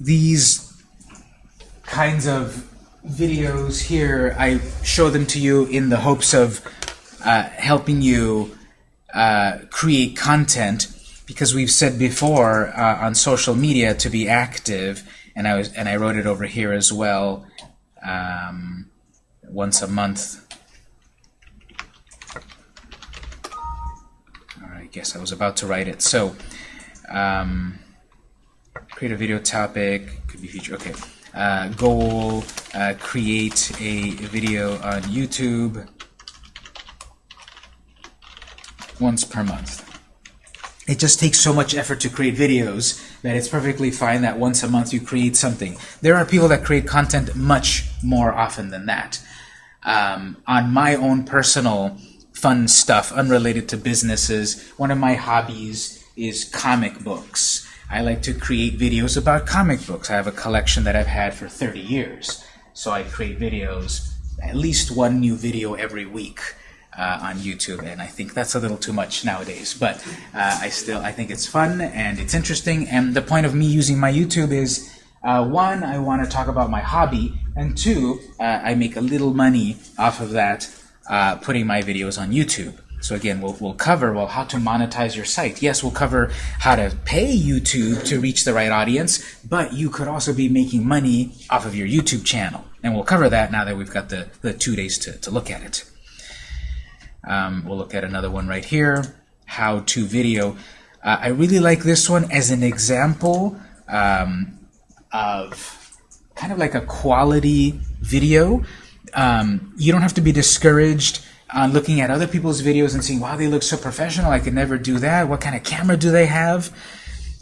these kinds of videos here, I show them to you in the hopes of uh, helping you uh, create content. Because we've said before uh, on social media to be active and I was and I wrote it over here as well um, once a month. Right, I guess I was about to write it. So um, create a video topic could be feature okay uh, goal uh, create a video on YouTube once per month. It just takes so much effort to create videos that it's perfectly fine that once a month you create something. There are people that create content much more often than that. Um, on my own personal fun stuff unrelated to businesses, one of my hobbies is comic books. I like to create videos about comic books. I have a collection that I've had for 30 years. So I create videos, at least one new video every week uh, on YouTube, and I think that's a little too much nowadays. But uh, I still I think it's fun and it's interesting. And the point of me using my YouTube is uh, one, I want to talk about my hobby, and two, uh, I make a little money off of that uh, putting my videos on YouTube. So again, we'll, we'll cover, well, how to monetize your site. Yes, we'll cover how to pay YouTube to reach the right audience, but you could also be making money off of your YouTube channel. And we'll cover that now that we've got the, the two days to, to look at it. Um, we'll look at another one right here, how to video. Uh, I really like this one as an example um, of kind of like a quality video. Um, you don't have to be discouraged on looking at other people's videos and seeing, wow, they look so professional, I could never do that. What kind of camera do they have?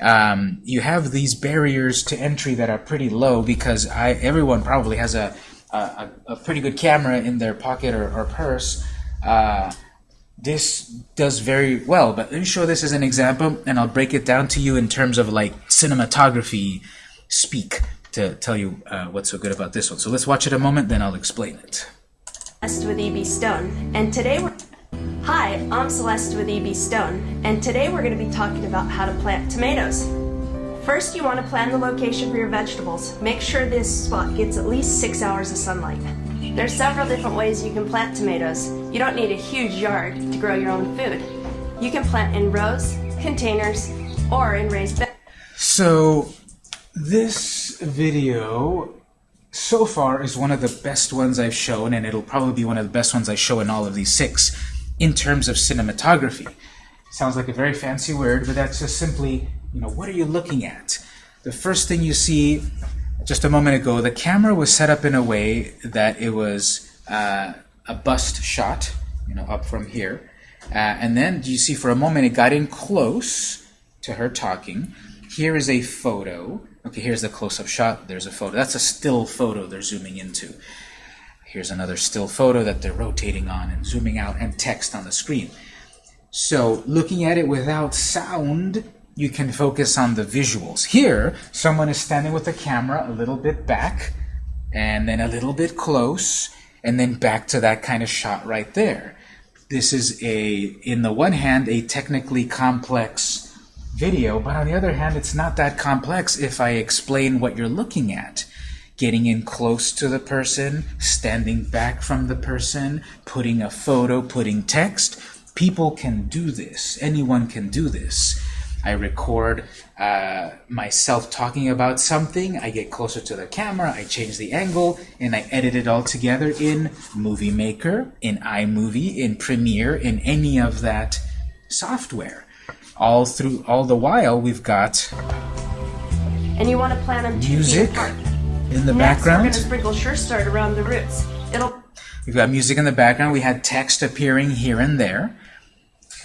Um, you have these barriers to entry that are pretty low because I, everyone probably has a, a, a pretty good camera in their pocket or, or purse. Uh, this does very well, but let me show this as an example, and I'll break it down to you in terms of like cinematography speak to tell you uh, what's so good about this one. So let's watch it a moment, then I'll explain it. Celeste with EB Stone, and today we're. Hi, I'm Celeste with EB Stone, and today we're going to be talking about how to plant tomatoes. First, you want to plan the location for your vegetables. Make sure this spot gets at least six hours of sunlight. There's several different ways you can plant tomatoes. You don't need a huge yard to grow your own food. You can plant in rows, containers, or in raised beds. So this video so far is one of the best ones I've shown, and it'll probably be one of the best ones I show in all of these six in terms of cinematography. Sounds like a very fancy word, but that's just simply, you know, what are you looking at? The first thing you see just a moment ago, the camera was set up in a way that it was uh, a bust shot, you know, up from here. Uh, and then you see for a moment it got in close to her talking. Here is a photo. Okay, here's the close-up shot. There's a photo. That's a still photo they're zooming into. Here's another still photo that they're rotating on and zooming out and text on the screen. So looking at it without sound, you can focus on the visuals. Here, someone is standing with the camera a little bit back, and then a little bit close, and then back to that kind of shot right there. This is a, in the one hand, a technically complex video, but on the other hand, it's not that complex if I explain what you're looking at. Getting in close to the person, standing back from the person, putting a photo, putting text. People can do this. Anyone can do this. I record uh, myself talking about something, I get closer to the camera, I change the angle, and I edit it all together in Movie Maker, in iMovie, in Premiere, in any of that software. All through, all the while, we've got And you want to plant them music in the Next, we're background. going to sprinkle Sure Start around the roots. It'll We've got music in the background. We had text appearing here and there.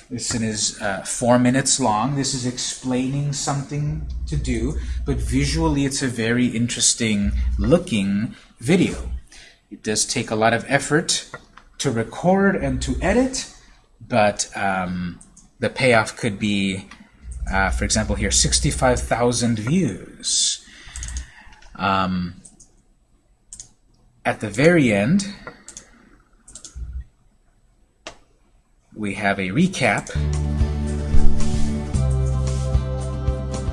This is uh, four minutes long. This is explaining something to do, but visually it's a very interesting looking video. It does take a lot of effort to record and to edit, but um, the payoff could be, uh, for example, here 65,000 views. Um, at the very end, we have a recap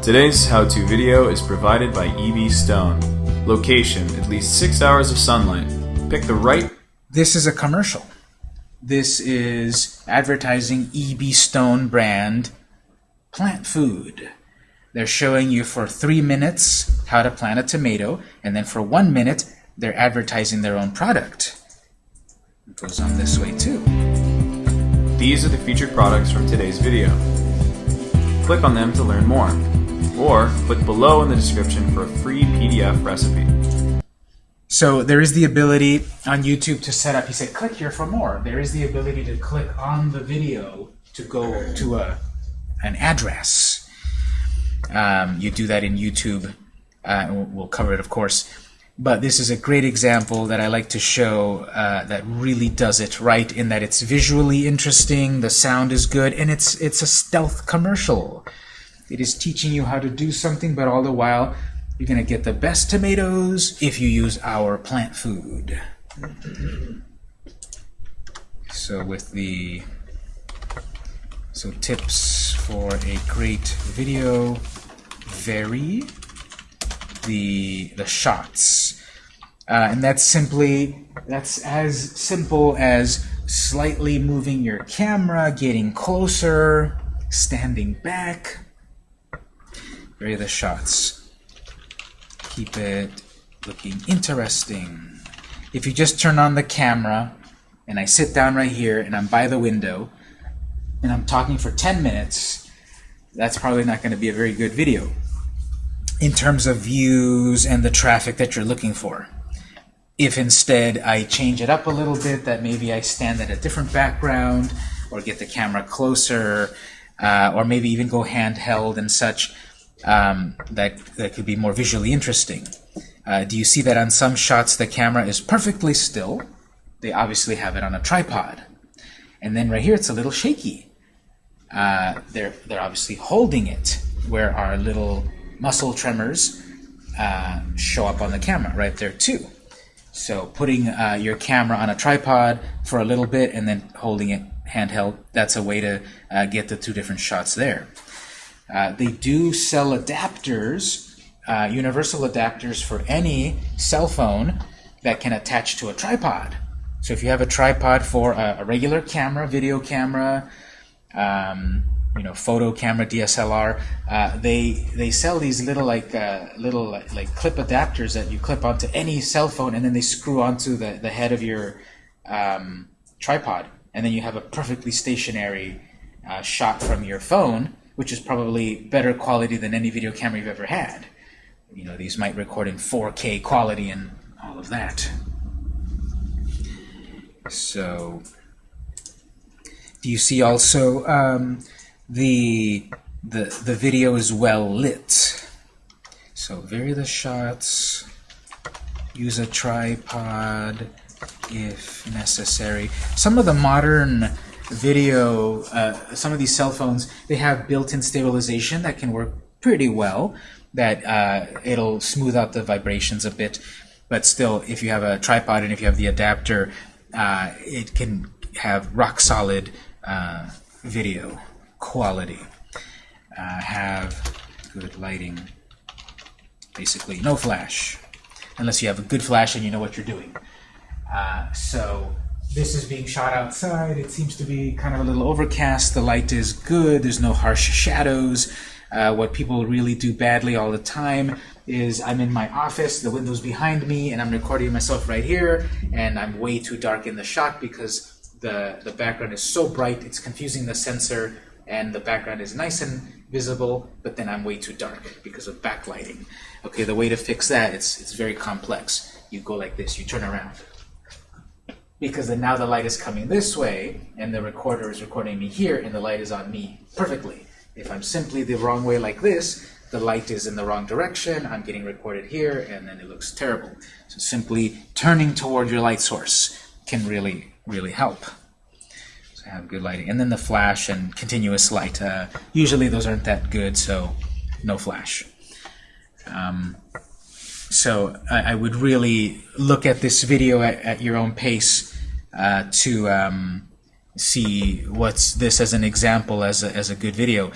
Today's how-to video is provided by EB Stone. Location, at least 6 hours of sunlight. Pick the right This is a commercial. This is advertising EB Stone brand plant food. They're showing you for three minutes how to plant a tomato, and then for one minute, they're advertising their own product. It goes on this way too. These are the featured products from today's video. Click on them to learn more. Or click below in the description for a free PDF recipe. So there is the ability on YouTube to set up, you say click here for more. There is the ability to click on the video to go to a, an address. Um, you do that in YouTube. Uh, we'll cover it, of course. But this is a great example that I like to show uh, that really does it right in that it's visually interesting, the sound is good, and it's it's a stealth commercial. It is teaching you how to do something, but all the while you're going to get the best tomatoes if you use our plant food. So with the so tips for a great video vary the the shots. Uh, and that's simply that's as simple as slightly moving your camera, getting closer, standing back. Vary the shots. Keep it looking interesting. If you just turn on the camera and I sit down right here and I'm by the window and I'm talking for 10 minutes, that's probably not going to be a very good video in terms of views and the traffic that you're looking for. If instead I change it up a little bit, that maybe I stand at a different background or get the camera closer uh, or maybe even go handheld and such, um, that, that could be more visually interesting. Uh, do you see that on some shots the camera is perfectly still? They obviously have it on a tripod. And then right here it's a little shaky. Uh, they're, they're obviously holding it where our little muscle tremors uh, show up on the camera right there too. So putting uh, your camera on a tripod for a little bit and then holding it handheld, that's a way to uh, get the two different shots there. Uh, they do sell adapters, uh, universal adapters for any cell phone that can attach to a tripod. So if you have a tripod for a, a regular camera, video camera, um, you know, photo camera, DSLR, uh, they they sell these little like uh, little like, clip adapters that you clip onto any cell phone, and then they screw onto the the head of your um, tripod, and then you have a perfectly stationary uh, shot from your phone, which is probably better quality than any video camera you've ever had. You know, these might record in 4K quality and all of that. So, do you see also um, the the the video is well lit? So vary the shots. Use a tripod if necessary. Some of the modern video, uh, some of these cell phones, they have built-in stabilization that can work pretty well. That uh, it'll smooth out the vibrations a bit, but still, if you have a tripod and if you have the adapter, uh, it can have rock solid uh, video quality. Uh, have good lighting. Basically, no flash, unless you have a good flash and you know what you're doing. Uh, so this is being shot outside. It seems to be kind of a little overcast. The light is good. There's no harsh shadows. Uh, what people really do badly all the time is I'm in my office, the window's behind me, and I'm recording myself right here, and I'm way too dark in the shot because the, the background is so bright, it's confusing the sensor, and the background is nice and visible, but then I'm way too dark because of backlighting. Okay, the way to fix that, it's, it's very complex. You go like this, you turn around because then now the light is coming this way and the recorder is recording me here and the light is on me perfectly. If I'm simply the wrong way like this, the light is in the wrong direction, I'm getting recorded here, and then it looks terrible. So simply turning toward your light source can really, really help. So have good lighting. And then the flash and continuous light. Uh, usually those aren't that good, so no flash. Um, so I, I would really look at this video at, at your own pace uh, to um, see what's this as an example as a, as a good video.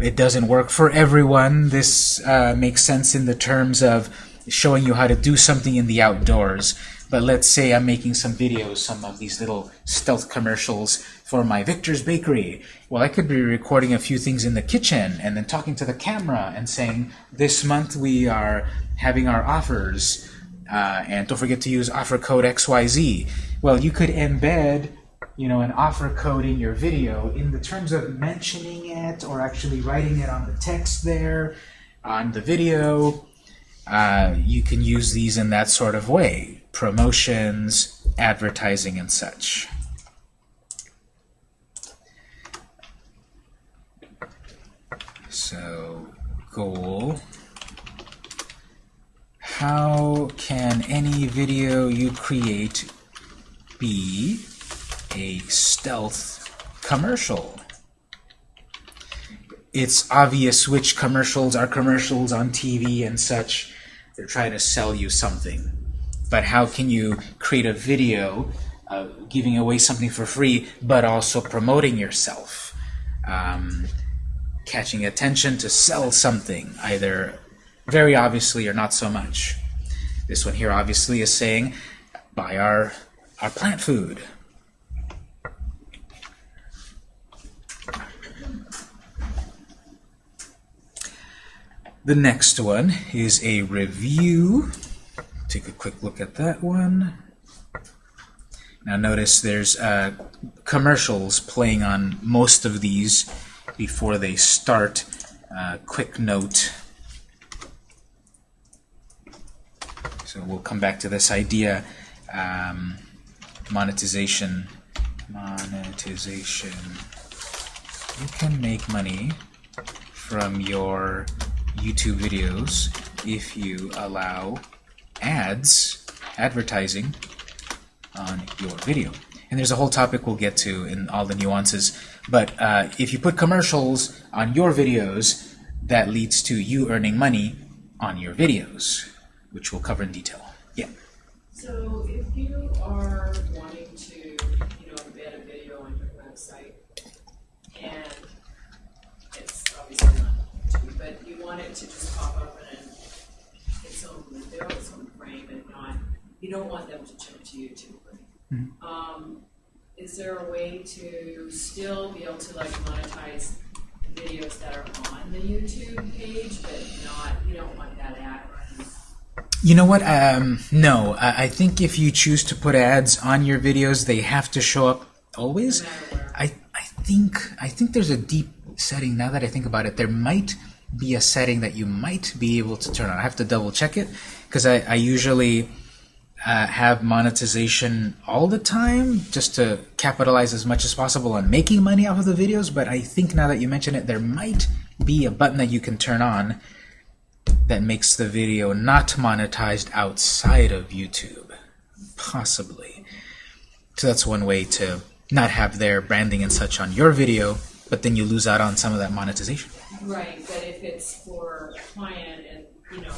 it doesn't work for everyone. This uh, makes sense in the terms of showing you how to do something in the outdoors. But let's say I'm making some videos, some of these little stealth commercials for my Victor's Bakery. Well, I could be recording a few things in the kitchen and then talking to the camera and saying, this month we are having our offers, uh, and don't forget to use offer code XYZ. Well, you could embed you know, an offer code in your video in the terms of mentioning it or actually writing it on the text there on the video. Uh, you can use these in that sort of way. Promotions, advertising, and such. So, goal. How can any video you create be a stealth commercial? It's obvious which commercials are commercials on TV and such. They're trying to sell you something. But how can you create a video uh, giving away something for free, but also promoting yourself? Um, catching attention to sell something, either very obviously or not so much. This one here obviously is saying, buy our, our plant food. The next one is a review. Take a quick look at that one. Now notice there's uh, commercials playing on most of these before they start. Uh, quick note. So we'll come back to this idea. Um, monetization. Monetization. You can make money from your YouTube videos if you allow ads, advertising, on your video. And there's a whole topic we'll get to in all the nuances. But uh, if you put commercials on your videos, that leads to you earning money on your videos, which we'll cover in detail. Yeah. So if you are wanting to, you know, embed a video on your website, and it's obviously not YouTube, but you want it to just pop up in its own window, its own frame, and not, you don't want them to jump to YouTube, right? Um, is there a way to still be able to like monetize the videos that are on the YouTube page, but not, you don't want that ad? You know what? Um, no. I, I think if you choose to put ads on your videos, they have to show up always. No matter where. I, I think I think there's a deep setting. Now that I think about it, there might be a setting that you might be able to turn on. I have to double check it because I, I usually uh, have monetization all the time just to capitalize as much as possible on making money off of the videos. But I think now that you mention it, there might be a button that you can turn on that makes the video not monetized outside of YouTube. Possibly. So that's one way to not have their branding and such on your video, but then you lose out on some of that monetization. Right, but if it's for a client and, you know,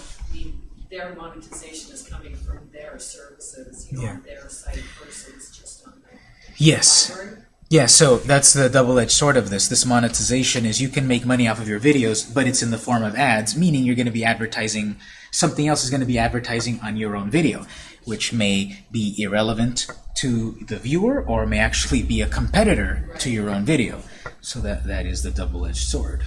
their monetization is coming from their services, you know, Yeah. their site versus just on the Yes. library. Yeah, so that's the double-edged sword of this. This monetization is you can make money off of your videos, but it's in the form of ads, meaning you're going to be advertising, something else is going to be advertising on your own video, which may be irrelevant to the viewer or may actually be a competitor to your own video. So that, that is the double-edged sword.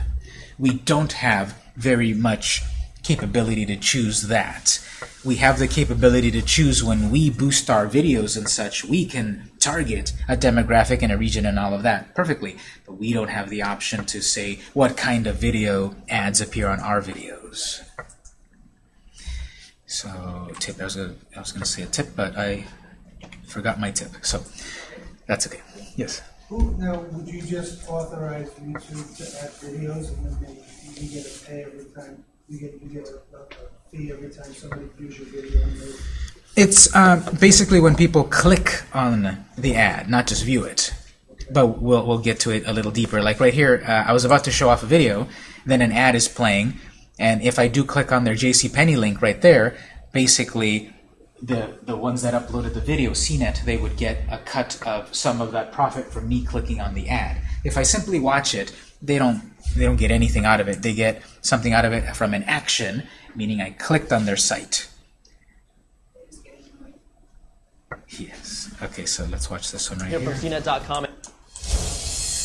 We don't have very much capability to choose that. We have the capability to choose when we boost our videos and such, we can target a demographic and a region and all of that perfectly. But we don't have the option to say what kind of video ads appear on our videos. So tip, I was gonna, I was gonna say a tip, but I forgot my tip. So that's okay. Yes. Who, now, would you just authorize YouTube to add videos and then they, you get a pay every time, you get, a, fee every time somebody views your video It's uh, basically when people click on the ad, not just view it. But we'll, we'll get to it a little deeper. Like right here, uh, I was about to show off a video, then an ad is playing, and if I do click on their JCPenney link right there, basically the, the ones that uploaded the video, CNET, they would get a cut of some of that profit from me clicking on the ad. If I simply watch it, they don't they don't get anything out of it. They get something out of it from an action, meaning I clicked on their site. Yes. Okay, so let's watch this one right here here. from CNET.com.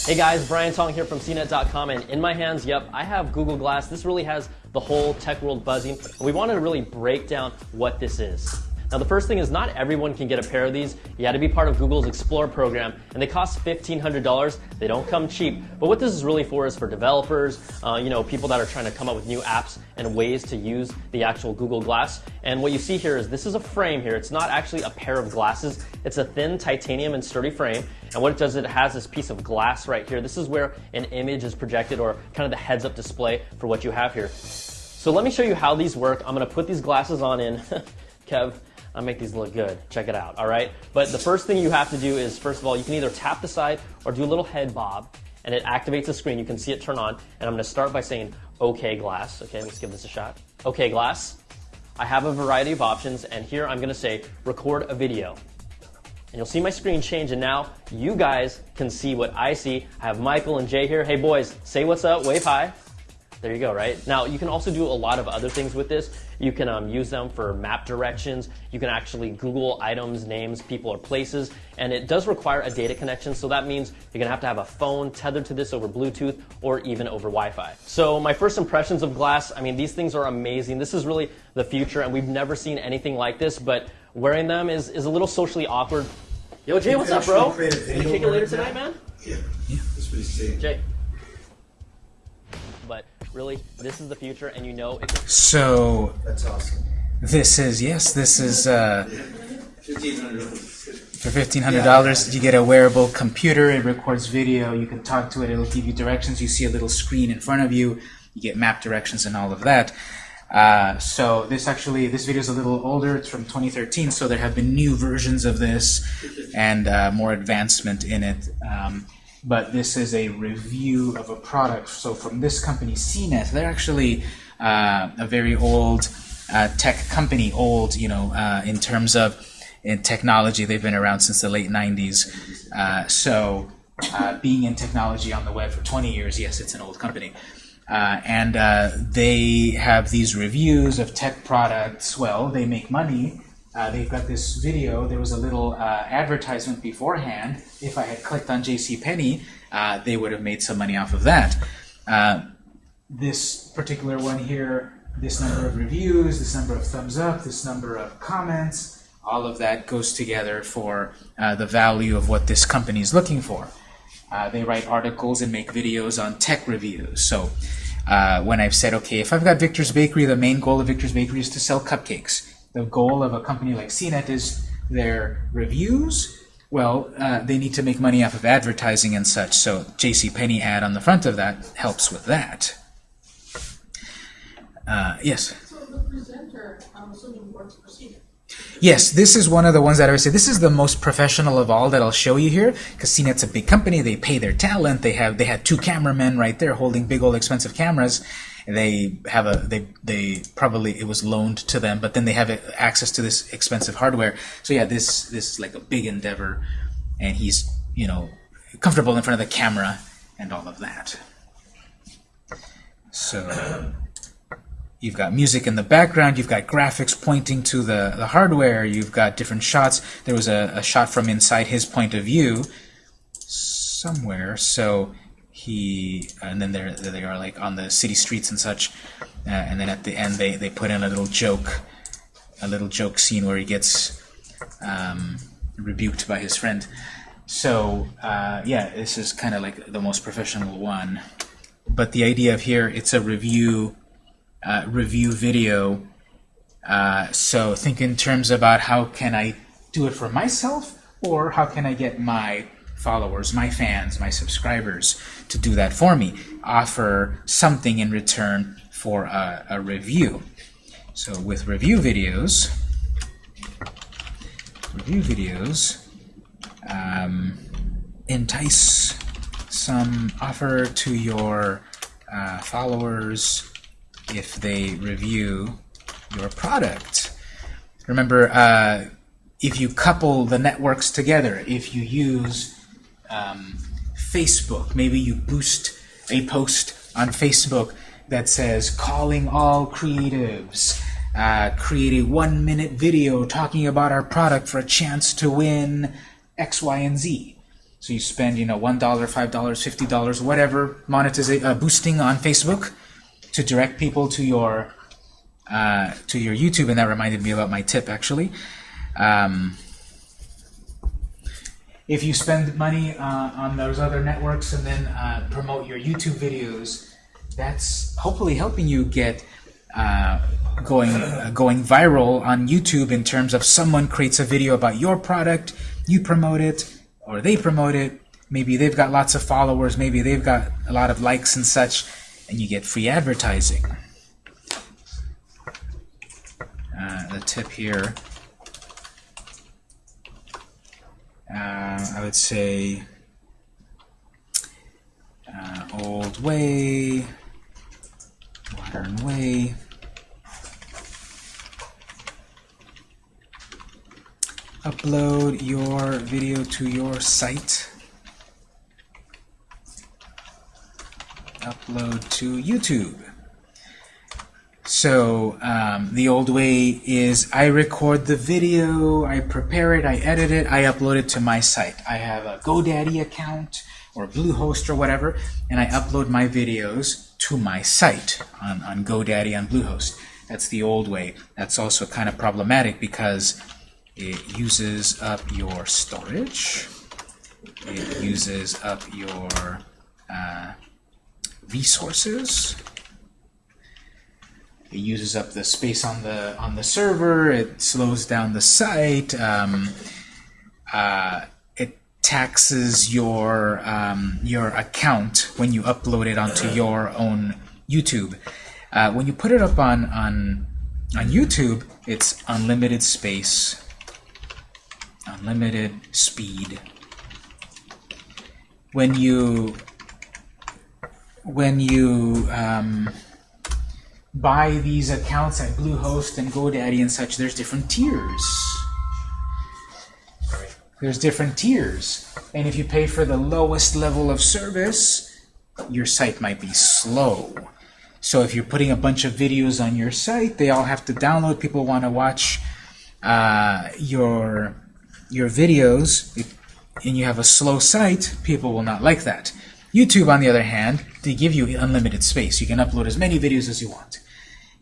Hey guys, Brian Tong here from CNET.com, and in my hands, yep, I have Google Glass. This really has the whole tech world buzzing. We wanted to really break down what this is. Now, the first thing is not everyone can get a pair of these. You had to be part of Google's Explorer program, and they cost $1,500. They don't come cheap. But what this is really for is for developers, uh, you know, people that are trying to come up with new apps and ways to use the actual Google Glass. And what you see here is this is a frame here. It's not actually a pair of glasses. It's a thin titanium and sturdy frame. And what it does, is it has this piece of glass right here. This is where an image is projected or kind of the heads up display for what you have here. So let me show you how these work. I'm gonna put these glasses on in. Kev, I make these look good. Check it out, all right? But the first thing you have to do is, first of all, you can either tap the side or do a little head bob, and it activates the screen. You can see it turn on, and I'm gonna start by saying, okay, glass. Okay, let's give this a shot. Okay, glass. I have a variety of options, and here I'm gonna say, record a video. And you'll see my screen change, and now you guys can see what I see. I have Michael and Jay here. Hey boys, say what's up, wave hi. There you go, right? Now, you can also do a lot of other things with this. You can um, use them for map directions. You can actually Google items, names, people, or places. And it does require a data connection, so that means you're gonna have to have a phone tethered to this over Bluetooth or even over Wi-Fi. So my first impressions of Glass, I mean, these things are amazing. This is really the future, and we've never seen anything like this, but wearing them is, is a little socially awkward. Yo, Jay, what's up, bro? create a Can video we kick it later tonight, now? man? Yeah. That's what he's saying. Jay. But really, this is the future, and you know it's So That's awesome. this is yes, this is uh, Fifteen hundred. for fifteen hundred dollars. You get a wearable computer. It records video. You can talk to it. It'll give you directions. You see a little screen in front of you. You get map directions and all of that. Uh, so this actually this video is a little older. It's from 2013. So there have been new versions of this and uh, more advancement in it. Um, but this is a review of a product. So from this company, CNET, they're actually uh, a very old uh, tech company. Old, you know, uh, in terms of in technology, they've been around since the late 90s. Uh, so uh, being in technology on the web for 20 years, yes, it's an old company. Uh, and they have these reviews of tech products. Well, they make money. Uh, they've got this video. There was a little uh, advertisement beforehand. If I had clicked on JCPenney, uh, they would have made some money off of that. Uh, this particular one here, this number of reviews, this number of thumbs up, this number of comments, all of that goes together for uh, the value of what this company is looking for. Uh, they write articles and make videos on tech reviews. So uh, when I've said, okay, if I've got Victor's Bakery, the main goal of Victor's Bakery is to sell cupcakes. The goal of a company like CNET is their reviews. Well, uh, they need to make money off of advertising and such. So JCPenney ad on the front of that helps with that. Uh, yes. So the presenter, I'm assuming works for CNET. Yes, this is one of the ones that I would say this is the most professional of all that I'll show you here because CNET's a big company. They pay their talent. They have they had two cameramen right there holding big old expensive cameras. They have a they they probably it was loaned to them, but then they have access to this expensive hardware. So yeah, this this is like a big endeavor, and he's you know comfortable in front of the camera and all of that. So. You've got music in the background, you've got graphics pointing to the, the hardware, you've got different shots. There was a, a shot from inside his point of view somewhere, so he, and then there they are like on the city streets and such, uh, and then at the end they, they put in a little joke, a little joke scene where he gets um, rebuked by his friend. So uh, yeah, this is kind of like the most professional one. But the idea of here, it's a review uh, review video. Uh, so think in terms about how can I do it for myself or how can I get my followers, my fans, my subscribers to do that for me. Offer something in return for a, a review. So with review videos, review videos, um, entice some offer to your uh, followers if they review your product. Remember, uh, if you couple the networks together, if you use um, Facebook, maybe you boost a post on Facebook that says calling all creatives, uh, create a one minute video talking about our product for a chance to win X, Y, and Z. So you spend, you know, $1, $5, $50, whatever monetization, uh, boosting on Facebook to direct people to your uh, to your YouTube, and that reminded me about my tip actually. Um, if you spend money uh, on those other networks and then uh, promote your YouTube videos, that's hopefully helping you get uh, going uh, going viral on YouTube in terms of someone creates a video about your product, you promote it, or they promote it. Maybe they've got lots of followers, maybe they've got a lot of likes and such, and you get free advertising. Uh, the tip here uh, I would say uh, old way, modern way. Upload your video to your site. Upload to YouTube. So um, the old way is I record the video, I prepare it, I edit it, I upload it to my site. I have a GoDaddy account or Bluehost or whatever, and I upload my videos to my site on, on GoDaddy on Bluehost. That's the old way. That's also kind of problematic because it uses up your storage, it uses up your uh, resources, it uses up the space on the on the server. It slows down the site. Um, uh, it taxes your um, your account when you upload it onto your own YouTube. Uh, when you put it up on on on YouTube, it's unlimited space, unlimited speed. When you when you um, buy these accounts at Bluehost and GoDaddy and such, there's different tiers. There's different tiers. And if you pay for the lowest level of service, your site might be slow. So if you're putting a bunch of videos on your site, they all have to download. People want to watch uh, your your videos, and you have a slow site, people will not like that. YouTube, on the other hand, they give you unlimited space. You can upload as many videos as you want.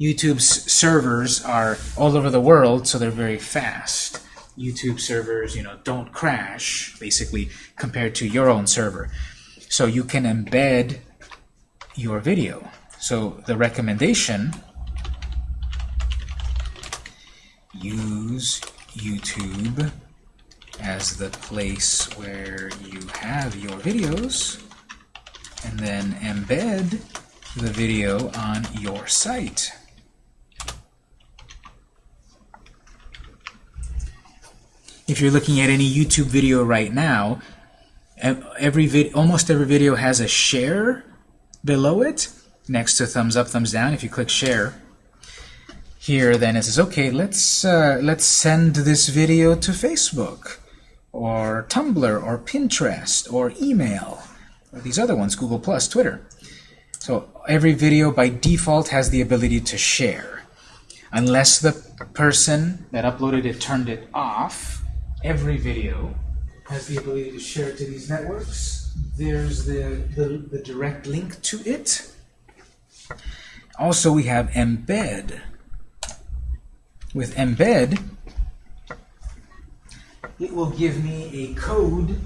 YouTube's servers are all over the world, so they're very fast. YouTube servers, you know, don't crash, basically, compared to your own server. So you can embed your video. So the recommendation, use YouTube as the place where you have your videos and then embed the video on your site. If you're looking at any YouTube video right now, every vid almost every video has a share below it, next to thumbs up, thumbs down. If you click share, here then it says, okay, let's uh, let's send this video to Facebook, or Tumblr, or Pinterest, or email, these other ones, Google Plus, Twitter. So every video by default has the ability to share. Unless the person that uploaded it turned it off, every video has the ability to share to these networks. There's the, the, the direct link to it. Also, we have embed. With embed, it will give me a code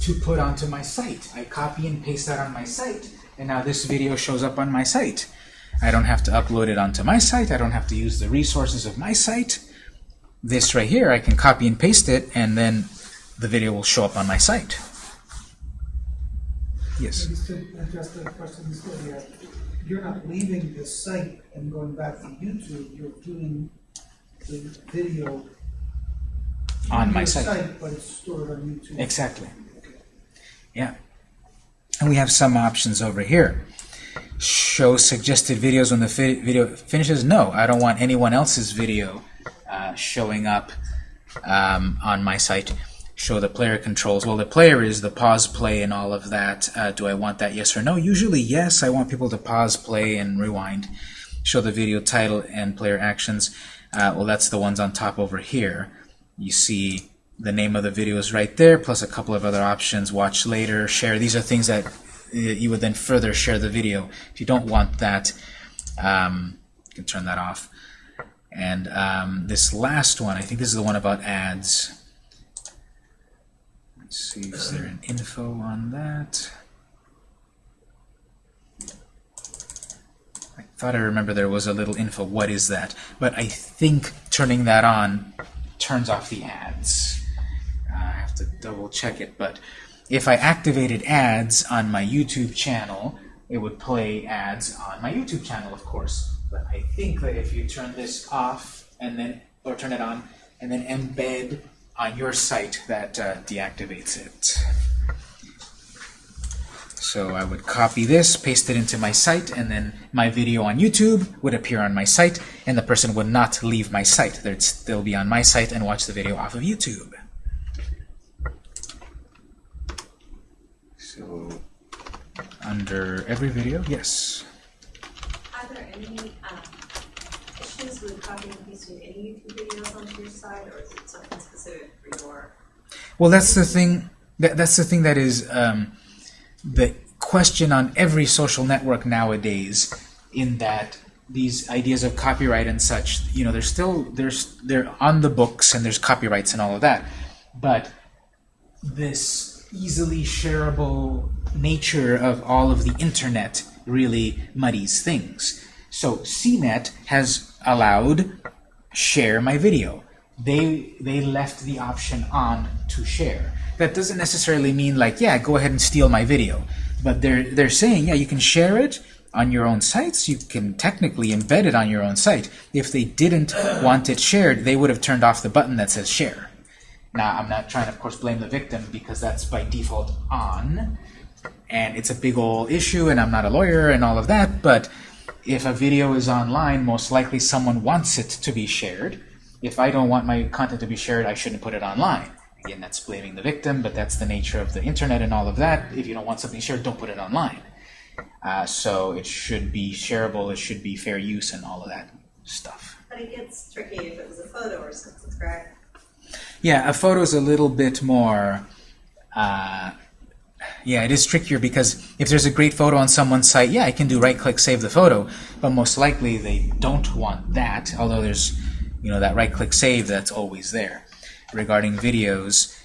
to put onto my site. I copy and paste that on my site, and now this video shows up on my site. I don't have to upload it onto my site. I don't have to use the resources of my site. This right here, I can copy and paste it, and then the video will show up on my site. Yes? Just address question you're not leaving the site and going back to YouTube, you're doing the video On my your site. but it's stored on YouTube. Exactly. Yeah. And we have some options over here. Show suggested videos when the video finishes. No, I don't want anyone else's video uh, showing up um, on my site. show the player controls. Well, the player is the pause, play, and all of that. Uh, do I want that yes or no? Usually yes. I want people to pause, play, and rewind. Show the video title and player actions. Uh, well, that's the ones on top over here. You see the name of the video is right there, plus a couple of other options. Watch later, share. These are things that uh, you would then further share the video. If you don't want that, um, you can turn that off. And um, this last one, I think this is the one about ads. Let's see, is there an info on that? I thought I remember there was a little info. What is that? But I think turning that on turns off the ads. To double check it, but if I activated ads on my YouTube channel, it would play ads on my YouTube channel, of course. But I think that if you turn this off and then, or turn it on, and then embed on your site, that uh, deactivates it. So I would copy this, paste it into my site, and then my video on YouTube would appear on my site, and the person would not leave my site. They'd still be on my site and watch the video off of YouTube. So under every video, yes. Are there any um, issues with copying and pasting any YouTube videos onto your site, or is it something specific for your? Well, that's the thing. That, that's the thing that is um, the question on every social network nowadays. In that these ideas of copyright and such, you know, they're still there's they're on the books and there's copyrights and all of that, but this easily shareable nature of all of the internet really muddies things. So CNET has allowed share my video. They they left the option on to share. That doesn't necessarily mean like, yeah, go ahead and steal my video. But they're they're saying, yeah, you can share it on your own sites. You can technically embed it on your own site. If they didn't want it shared, they would have turned off the button that says share. Now, I'm not trying to, of course, blame the victim because that's by default on, and it's a big old issue, and I'm not a lawyer and all of that, but if a video is online, most likely someone wants it to be shared. If I don't want my content to be shared, I shouldn't put it online. Again, that's blaming the victim, but that's the nature of the internet and all of that. If you don't want something shared, don't put it online. Uh, so it should be shareable, it should be fair use, and all of that stuff. But it gets tricky if it was a photo or something, correct? Yeah, a photo is a little bit more. Uh, yeah, it is trickier because if there's a great photo on someone's site, yeah, I can do right-click save the photo, but most likely they don't want that. Although there's, you know, that right-click save that's always there. Regarding videos,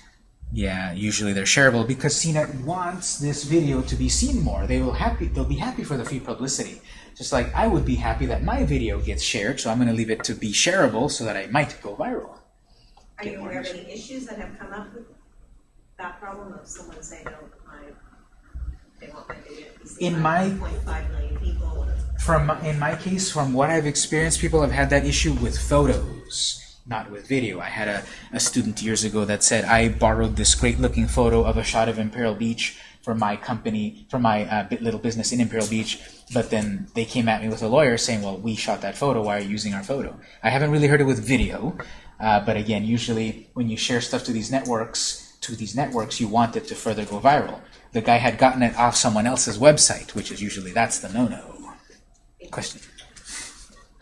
yeah, usually they're shareable because CNET wants this video to be seen more. They will happy. They'll be happy for the free publicity. Just like I would be happy that my video gets shared, so I'm going to leave it to be shareable so that I might go viral. Are you aware of any issues that have come up with that problem of someone saying, no, I, they want my video to be seen In my- 1.5 million people? From in my case, from what I've experienced, people have had that issue with photos, not with video. I had a, a student years ago that said I borrowed this great-looking photo of a shot of Imperial Beach for my company, for my uh, bit- little business in Imperial Beach, but then they came at me with a lawyer saying, "Well, we shot that photo. Why are you using our photo?" I haven't really heard it with video, uh, but again, usually when you share stuff to these networks, to these networks, you want it to further go viral. The guy had gotten it off someone else's website, which is usually that's the no-no. Question.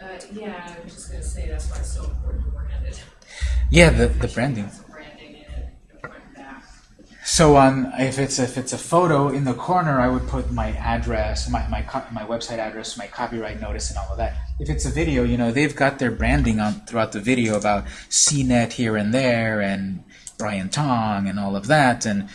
Uh, yeah, I was just gonna say, that's why it's so important to brand it. Yeah, the the branding. Branding it, you know, front and back. So on if it's if it's a photo in the corner, I would put my address, my my my website address, my copyright notice, and all of that. If it's a video, you know they've got their branding on throughout the video about CNET here and there and Brian Tong and all of that, and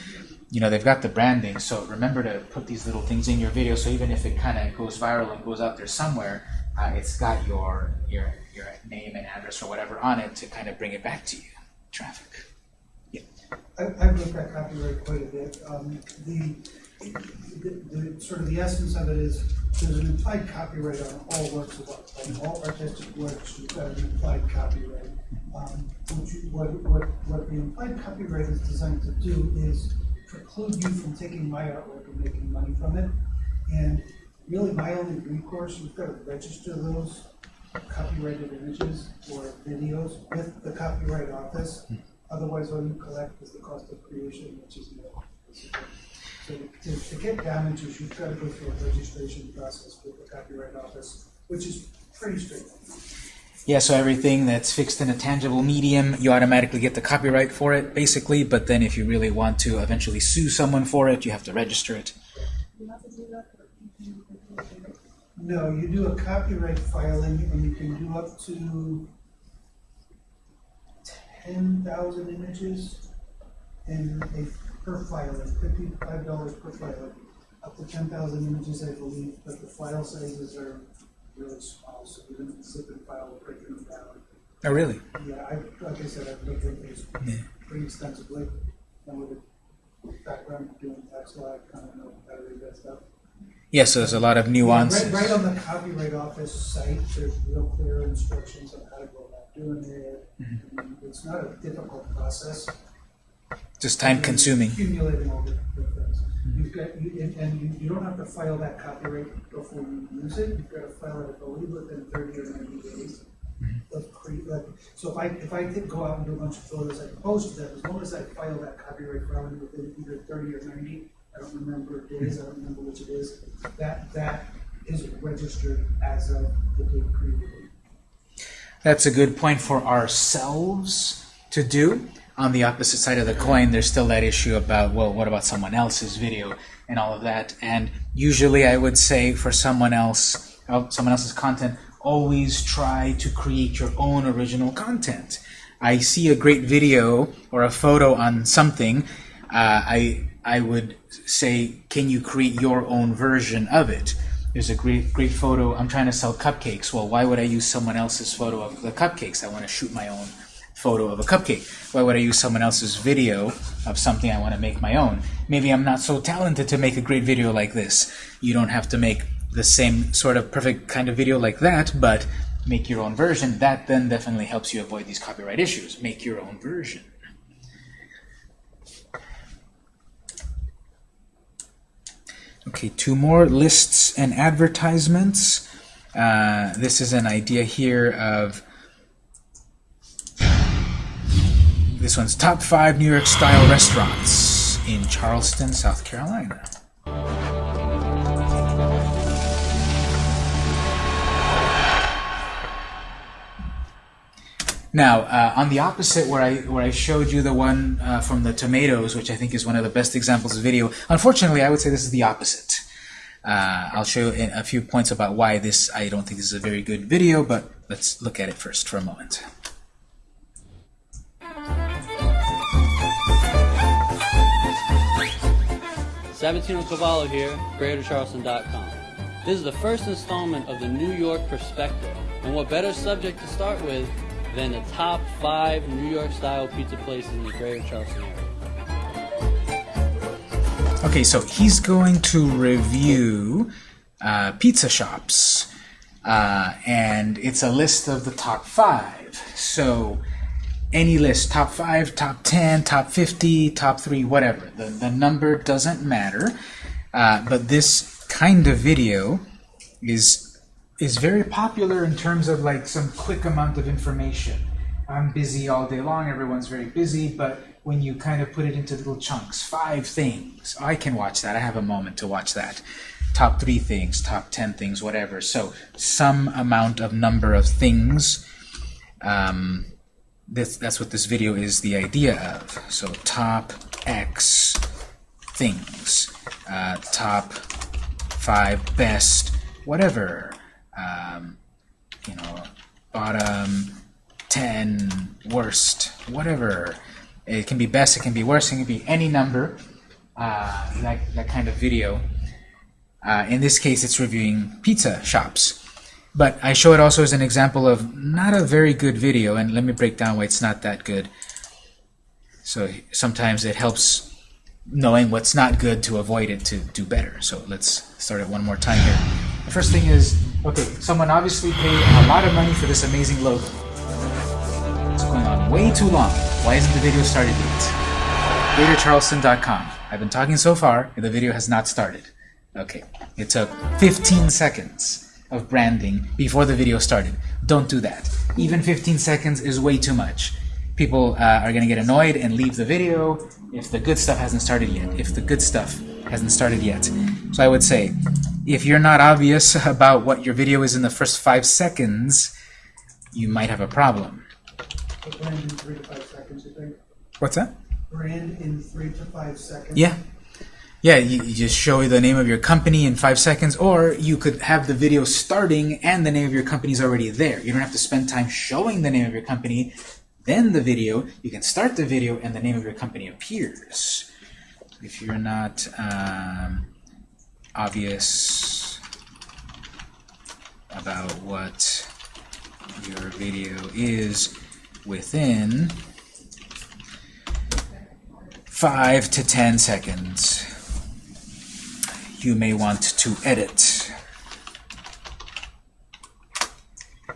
you know they've got the branding. So remember to put these little things in your video, so even if it kind of goes viral and goes out there somewhere, uh, it's got your your your name and address or whatever on it to kind of bring it back to you. Traffic. I- I've looked at copyright quite a bit. Um, The, the, the- sort of the essence of it is, there's an implied copyright on all works of art. All artistic works, you've got an implied copyright. Um, What you, what, what, what the implied copyright is designed to do is preclude you from taking my artwork and making money from it. And really, my only recourse, you've got to register those copyrighted images or videos with the Copyright Office. Otherwise, all you collect is the cost of creation, which is nil. So to, to get damages, you've got to go through a registration process with the Copyright Office, which is pretty straightforward. Yeah, so everything that's fixed in a tangible medium, you automatically get the copyright for it, basically, but then if you really want to eventually sue someone for it, you have to register it. No, you do a copyright filing and you can do up to ten thousand images in a per filing, fifty-five dollars per file, Up to ten thousand images, I believe, but the file sizes are really small, so even if the zip and file will break them down. Oh, really? Yeah, I, like I said, I've looked at this Yeah. pretty extensively, and with a background doing tax law, I kind of know how to read that stuff. Yeah, so there's a lot of Yeah, nuances. Right, right on the Copyright Office site, there's real clear instructions on how to go about doing it. Mm-hmm. It's not a difficult process. Just time consuming. Accumulating all the, the things. You've got, you, and, and you, you don't have to file that copyright before you use it, you've got to file it, I believe, within thirty or ninety days. Of cre, like, so if I, if I did go out and do a bunch of photos, I post them. as long as I file that copyright filing within either thirty or ninety, I don't remember days, I don't remember which it is, that, that is registered as of the date created. That's a good point for ourselves to do. On the opposite side of the coin, there's still that issue about, well, what about someone else's video and all of that? And usually I would say for someone else, uh, someone else's content, always try to create your own original content. I see a great video or a photo on something, uh, I I would say, can you create your own version of it? There's a great great photo. I'm trying to sell cupcakes. Well, why would I use someone else's photo of the cupcakes? I want to shoot my own photo of a cupcake. Why would I use someone else's video of something I want to make my own? Maybe I'm not so talented to make a great video like this. You don't have to make the same sort of perfect kind of video like that, but make your own version. That then definitely helps you avoid these copyright issues. Make your own version. Okay, two more lists and advertisements. Uh, this is an idea here of this one's top five New York style restaurants in Charleston, South Carolina. Now, uh, on the opposite, where I where I showed you the one uh, from the tomatoes, which I think is one of the best examples of video. Unfortunately, I would say this is the opposite. Uh, I'll show you a few points about why this I don't think this is a very good video, but let's look at it first for a moment. Sabatino Cavallo here, GreaterCharleston.com. This is the first installment of the New York Perspective, and what better subject to start with than the top five New York style pizza places in the Greater Charleston area. Okay, so he's going to review uh, pizza shops, uh, and it's a list of the top five. So any list, top five, top 10, top 50, top three, whatever. The, the number doesn't matter, uh, but this kind of video is is very popular in terms of like some quick amount of information. I'm busy all day long, everyone's very busy, but when you kind of put it into little chunks, five things, I can watch that. I have a moment to watch that. Top three things, top ten things, whatever. So some amount of number of things. Um, this, that's what this video is the idea of. So top X things, uh, top five best, whatever. Um, you know, bottom 10 worst, whatever. It can be best, it can be worst, it can be any number, uh, that, that kind of video. Uh, in this case, it's reviewing pizza shops. But I show it also as an example of not a very good video, and let me break down why it's not that good. So sometimes it helps knowing what's not good to avoid it to do better. So let's start it one more time here. The first thing is, okay, someone obviously paid a lot of money for this amazing logo. It's going on way too long. Why isn't the video started yet? GreaterCharleston.com. I've been talking so far, and the video has not started. Okay, it took 15 seconds of branding before the video started. Don't do that. Even 15 seconds is way too much. people uh, are going to get annoyed and leave the video if the good stuff hasn't started yet. If the good stuff hasn't started yet. So I would say, if you're not obvious about what your video is in the first five seconds, you might have a problem. Brand in three to five seconds, you think? What's that? Brand in three to five seconds? Yeah. Yeah, you, you just show the name of your company in five seconds, or you could have the video starting and the name of your company is already there. You don't have to spend time showing the name of your company, then the video. You can start the video and the name of your company appears. If you're not um, obvious about what your video is within five to ten seconds, you may want to edit.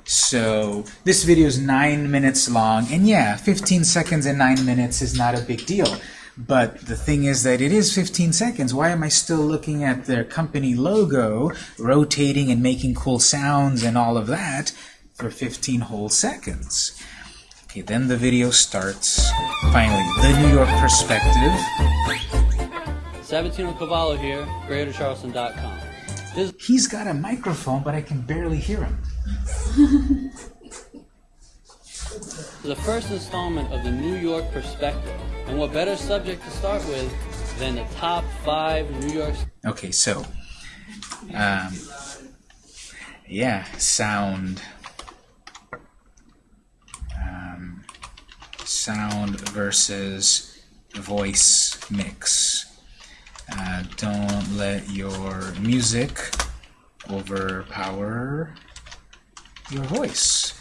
So this video is nine minutes long, and yeah, 15 seconds and nine minutes is not a big deal. But the thing is that it is 15 seconds. Why am I still looking at their company logo, rotating and making cool sounds and all of that for 15 whole seconds? Okay, then the video starts. Finally, the New York perspective. Sabatino Cavallo here, GreaterCharleston.com. This He's got a microphone, but I can barely hear him. the first installment of the New York Perspective. And what better subject to start with than the top five New York Okay, so, um, yeah, sound, um, sound versus voice mix. Uh, don't let your music overpower your voice.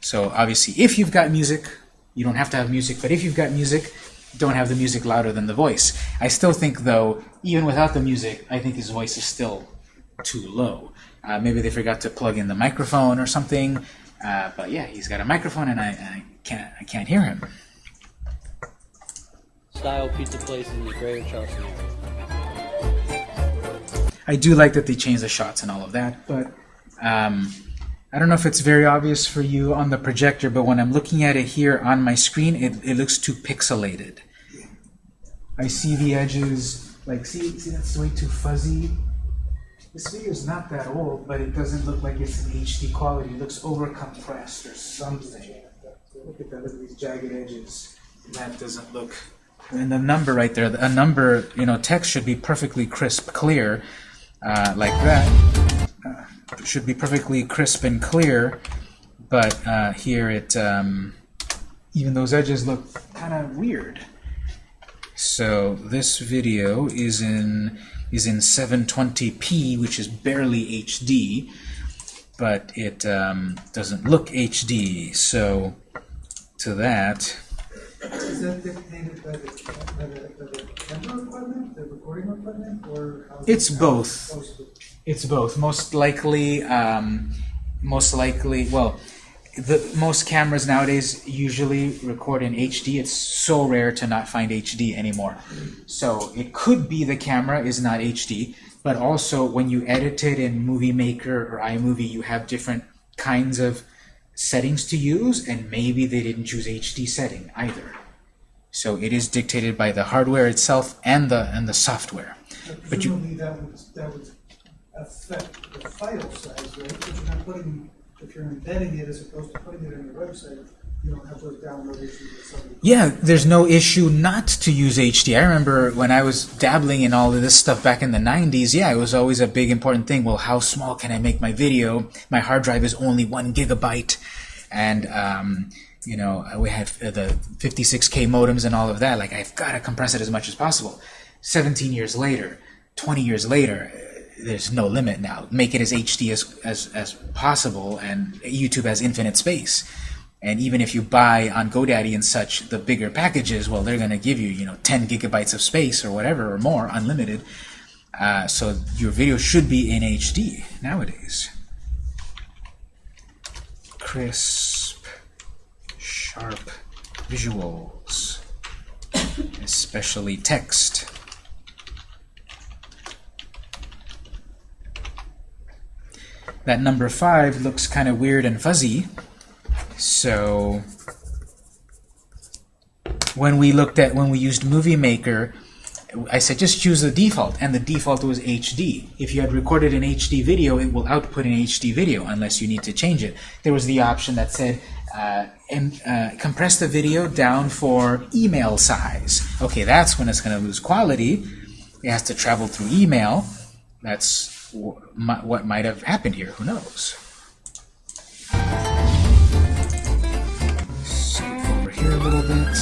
So obviously, if you've got music, you don't have to have music, but if you've got music, don't have the music louder than the voice. I still think, though, even without the music, I think his voice is still too low. Uh, maybe they forgot to plug in the microphone or something. Uh, but yeah, he's got a microphone, and I, I can't I can't hear him. style pizza places in the Greater Charleston area. I do like that they changed the shots and all of that, but um, I don't know if it's very obvious for you on the projector, but when I'm looking at it here on my screen, it, it looks too pixelated. I see the edges, like, see, see that's way too fuzzy. This video is not that old, but it doesn't look like it's in HD quality. It looks over-compressed or something. Look at that, look at these jagged edges. That doesn't look... And the number right there, a number, you know, text should be perfectly crisp, clear, uh, like that. Uh, should be perfectly crisp and clear, but uh, here it, um, even those edges look kind of weird. So this video is in is in 720p, which is barely HD, but it um, doesn't look HD. So to that, Is that dictated by the, by the, by the camera equipment, the recording equipment, or? how's it- It's both. It's both. Most likely, um, most likely, well, the most cameras nowadays usually record in HD. It's so rare to not find HD anymore. So it could be the camera is not HD, but also when you edit it in Movie Maker or iMovie, you have different kinds of settings to use, and maybe they didn't choose HD setting either. So it is dictated by the hardware itself and the and the software. But you- that would, that would affect the file size, right? If you're not putting, if you're embedding it as opposed to putting it on your website, you don't have those download issues. Yeah, there's no issue not to use HD. I remember when I was dabbling in all of this stuff back in the 90s, yeah, it was always a big important thing. Well, how small can I make my video? My hard drive is only one gigabyte. And, um, you know, we had uh, the 56K modems and all of that. Like, I've got to compress it as much as possible. 17 years later, 20 years later, uh, there's no limit now. Make it as HD as, as, as possible, and YouTube has infinite space. And even if you buy on GoDaddy and such the bigger packages, well, they're going to give you, you know, 10 gigabytes of space or whatever or more, unlimited. Uh, so your video should be in HD nowadays. Crisp, sharp visuals, especially text. That number five looks kind of weird and fuzzy. So when we looked at when we used Movie Maker, I said just choose the default, and the default was HD. If you had recorded an HD video, it will output an HD video unless you need to change it. There was the option that said uh, and, uh, compress the video down for email size. Okay, that's when it's going to lose quality. It has to travel through email. That's what might have happened here. Who knows? Here a little bit.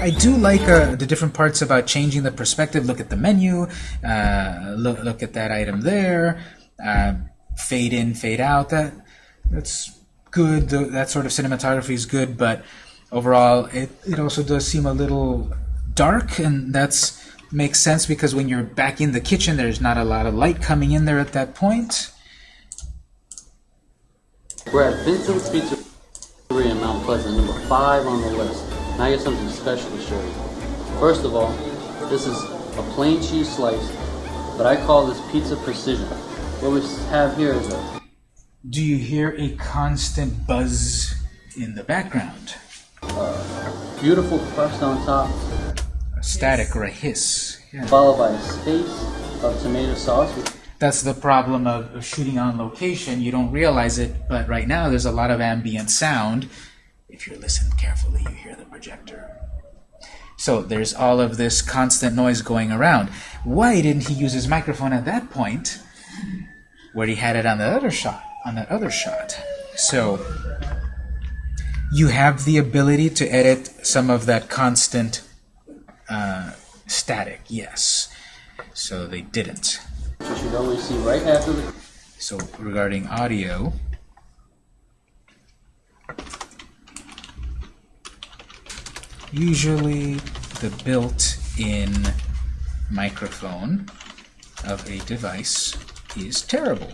I do like uh, the different parts about changing the perspective. Look at the menu. Uh, look, look at that item there. Uh, fade in, fade out. That that's good. That sort of cinematography is good, but overall, it, it also does seem a little dark, and that's makes sense because when you're back in the kitchen, there's not a lot of light coming in there at that point. We're at Vincent's Pizzeria in Mount Pleasant, number five on the list. Now I got something special to show you. First of all, this is a plain cheese slice, but I call this pizza precision. What we have here is a Do you hear a constant buzz in the background? beautiful crust on top, A static or a hiss. Yeah. followed by a space of tomato sauce. That's the problem of, of shooting on location. You don't realize it, but right now there's a lot of ambient sound. If you listen carefully, you hear the projector. So there's all of this constant noise going around. Why didn't he use his microphone at that point where he had it on the other shot, on that other shot? So you have the ability to edit some of that constant uh, static, yes. So they didn't. You should see right after the So regarding audio, usually the built-in microphone of a device is terrible.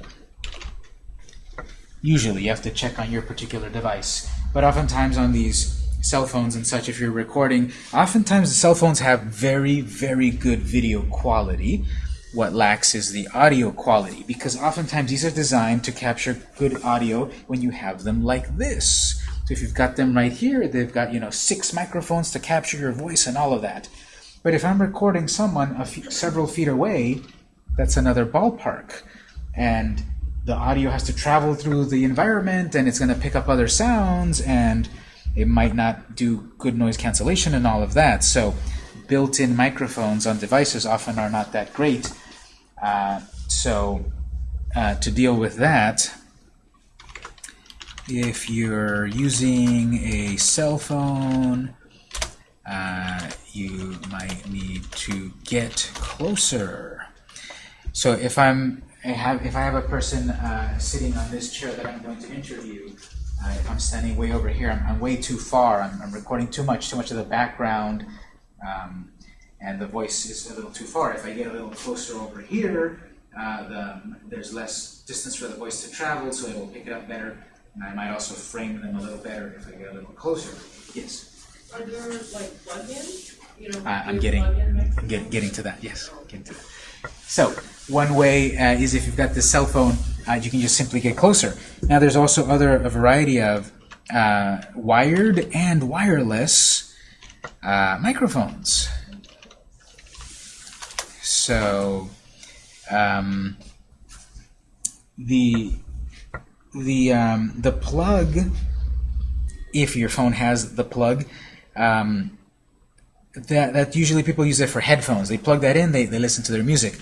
Usually you have to check on your particular device, but oftentimes on these cell phones and such, if you're recording, oftentimes the cell phones have very, very good video quality. What lacks is the audio quality, because oftentimes these are designed to capture good audio when you have them like this. So if you've got them right here, they've got, you know, six microphones to capture your voice and all of that. But if I'm recording someone several feet away, that's another ballpark. And the audio has to travel through the environment and it's going to pick up other sounds and it might not do good noise cancellation and all of that. So built-in microphones on devices often are not that great. Uh, so uh, to deal with that, if you're using a cell phone, uh, you might need to get closer. So if I'm I have if I have a person uh, sitting on this chair that I'm going to interview, uh, if I'm standing way over here, I'm, I'm way too far. I'm, I'm recording too much, too much of the background, um, and the voice is a little too far. If I get a little closer over here, uh, the, there's less distance for the voice to travel, so it will pick it up better. And I might also frame them a little better if I get a little closer. Yes, Are there like plug-ins? You know, I- I'm getting plug-in I'm microphones? get, getting to that. Yes, getting to that. So one way uh, is if you've got the cell phone, uh, you can just simply get closer. Now there's also other a variety of uh, wired and wireless uh, microphones. So um, the the um, the plug, if your phone has the plug, um, that, that usually people use it for headphones. They plug that in, they, they listen to their music.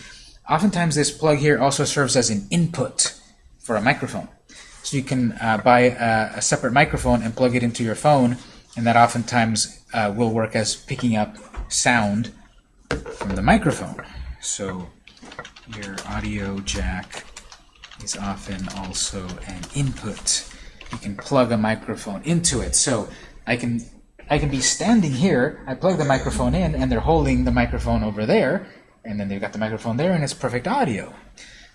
Oftentimes this plug here also serves as an input for a microphone. So you can uh, buy a, a separate microphone and plug it into your phone, and that oftentimes uh, will work as picking up sound from the microphone. So your audio jack is often also an input. You can plug a microphone into it. So I can I can be standing here, I plug the microphone in, and they're holding the microphone over there, and then they've got the microphone there, and it's perfect audio.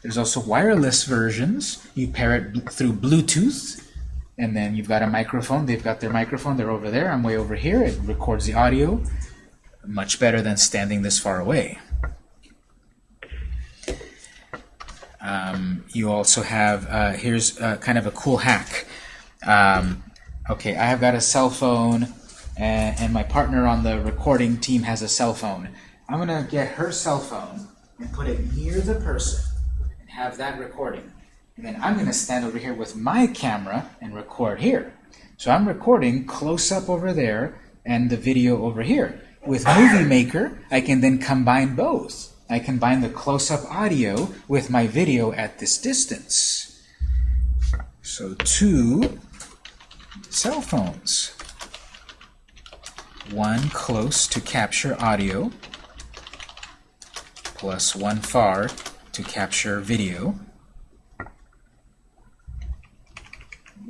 There's also wireless versions. You pair it through Bluetooth, and then you've got a microphone. They've got their microphone, they're over there, I'm way over here. It records the audio much better than standing this far away. Um, you also have, uh, here's uh, kind of a cool hack. Um, okay, I have got a cell phone and, and my partner on the recording team has a cell phone. I'm gonna get her cell phone and put it near the person and have that recording. And then I'm gonna stand over here with my camera and record here. So I'm recording close up over there and the video over here. With Movie Maker, I can then combine both. I combine the close-up audio with my video at this distance. So two cell phones. One close to capture audio, plus one far to capture video.